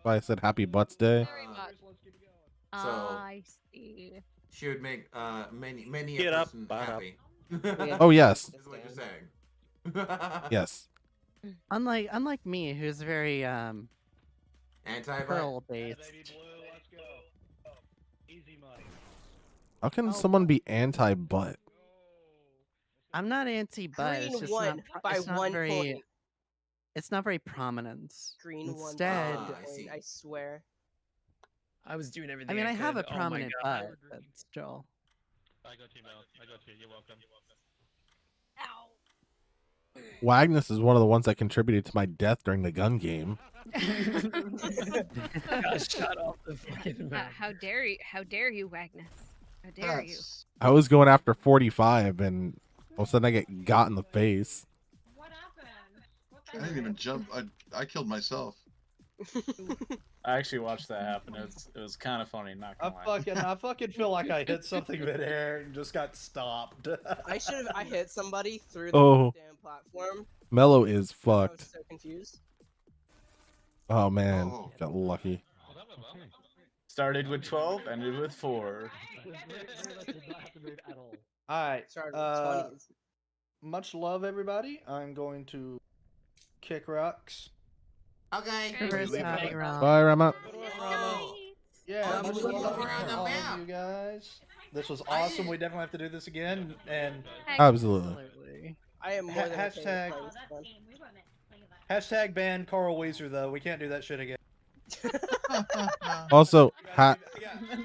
Why I said happy butts day. Very So- ah, I see. She would make uh many many Get a up, person butt up. happy. Oh, yes. Is what you're saying. Yes. Unlike unlike me, who's very um Anti pearl based. How can someone be anti butt? I'm not anti butt. Green It's just won not, by it's not one very. point. It's not very prominent. Green one. Instead, by one I swear. I was doing everything. I mean, I have a could. Oh my prominent God. butt, but still. I got you, Mel. I got you. You're welcome. Ow. Wagnus is one of the ones that contributed to my death during the gun game. Got shot off the fucking Uh, how dare you? How dare you, Wagnus? How dare you? I was going after 45 and all of a sudden I get got in the face. What happened? What I didn't even jump. I I killed myself. I actually watched that happen. It was, it was kind of funny. Not I gonna lie. fucking, I fucking feel like I hit something midair and just got stopped. I should have. I hit somebody through the Oh. damn platform. Mellow is I was fucked. so confused. Oh man, got lucky. Started with 12, ended with 4. All right. Started with Uh, 20s. much love, everybody. I'm going to kick rocks. Okay. Reverse howdy, Ron. Bye, Rama. Yeah, much love around to the all of you guys. This was awesome. We definitely have to do this again. And Absolutely. I am more Ha- than hashtag- playing this one. hashtag ban Carl Wheezer though. We can't do that shit again. Also, ha-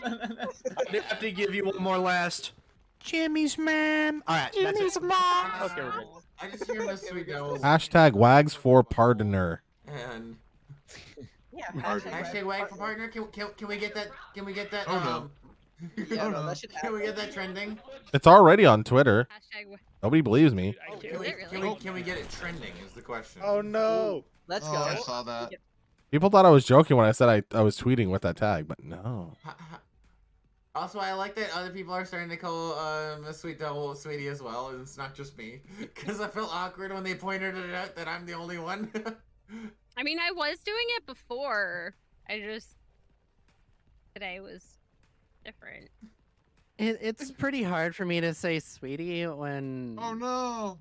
I do have to give you one more last. Jimmy's mom. All right, that's it. Okay, we're good. I just hear Miss Sweet Devils hashtag wags for pardoner. And Yeah. hashtag wag for partner. Can, can, can we get that? Can we get that? Oh, no. um, Yeah, no, that should Can we get that trending? It's already on Twitter. Hashtag Nobody believes me. Can we, can we can we get it trending? Is the question. Oh no. Let's Oh, go. I saw that. People thought I was joking when I said I, I was tweeting with that tag, but no. Also, I like that other people are starting to call uh, Miss Sweet Devil Sweetie as well, and it's not just me. Because I felt awkward when they pointed it out that I'm the only one. I mean, I was doing it before. I just today was different. It, it's pretty hard for me to say sweetie when Oh no.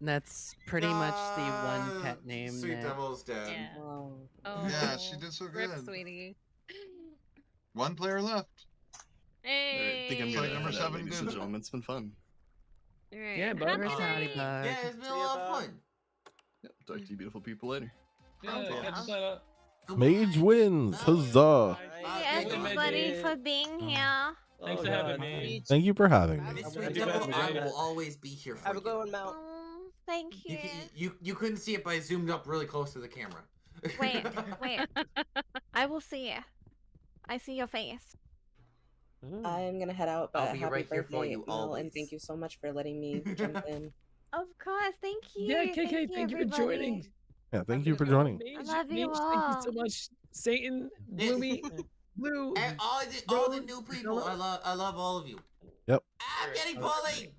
that's pretty much the one pet name. Sweet that- Devil's dead. Yeah. Oh. Oh, Yeah, she did so Rip, good. sweetie. One player left. Hey. I think I'm Fight gonna number number seven ladies and gentlemen. It's been fun. Alright. Yeah, bud. Reverse howdy, bud. Yeah, it's been a lot of fun. Yep, talk to you beautiful people later. Yeah, catch us later. Mage wins. Huzzah. Thank you, everybody, for being mm. here. Thanks for oh, having me. Thank you for having me. Miss Sweet I will always be here for Have a good one, Mel. Oh, thank You, you. you you couldn't see it, but I zoomed up really close to the camera. Wait, wait. I will see you. I see your face. Mm. I'm gonna head out, but I'll be happy right here for you Mel, always. and thank you so much for letting me jump in. Of course, thank you. Yeah, KK, thank you for joining. Yeah, thank you for joining. I love you Mage, all. Thank you so much, Satan, Bloomy, Blue. And all the all the new people, I love I love all of you. Yep. I'm getting bullied.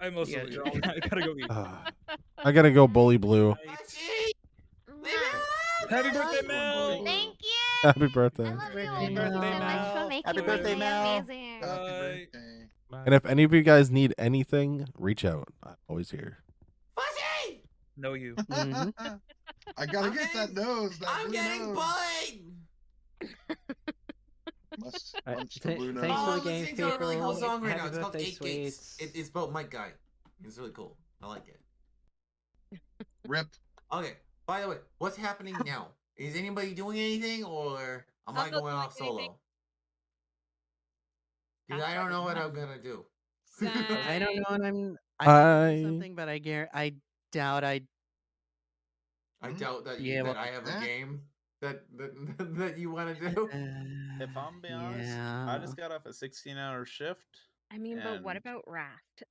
I'm also. Yeah, I gotta go eat. Ah, I gotta go bully blue. Happy birthday, Mel. Thank you. Happy birthday. I love you all Happy birthday, much for making Happy birthday, Mel. amazing. Happy Bye. And if any of you guys need anything, reach out. I'm always here. Fuzzy! Know you. Mhm. I gotta I'm get that nose. That I'm getting nose. bullied. Must Alright, lunch to th- Blue thanks for Oh, the I'm game, listening really cool song right now. It's called Eight Gates. It, it's about Might Guy. It's really cool. I like it. Rip. Okay. By the way, what's happening now? Is anybody doing anything, or am I'm I going off solo? anything. Solo? Because I don't know what I'm gonna do. I don't know, what I'm I I- I something, but I guar I doubt I. I doubt that be you, able that I have a to- game that that, that you want to do. If I'm being honest, I just got off a 16 hour shift. I mean, but what and- about Raft?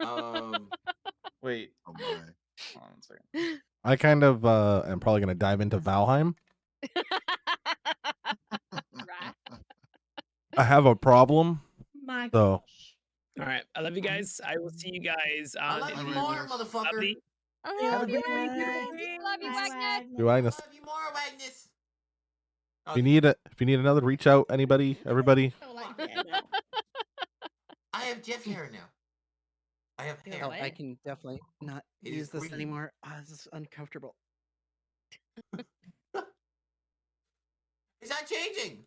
Um. Wait. Oh my. Hold on a second. I kind of uh, am probably going to dive into Valheim. I have a problem. My So All right. I love you guys. I will see you guys. I love you more, motherfucker. Lovely. I love you, Agnes. Love you, Agnes. do Agnes. Love you more, Agnes. If you need it, if you need another, reach out. Anybody, everybody. I have Jeff hair now. I have hair. Oh, I can definitely not It use this green. anymore. Ah, this is uncomfortable. It's not changing.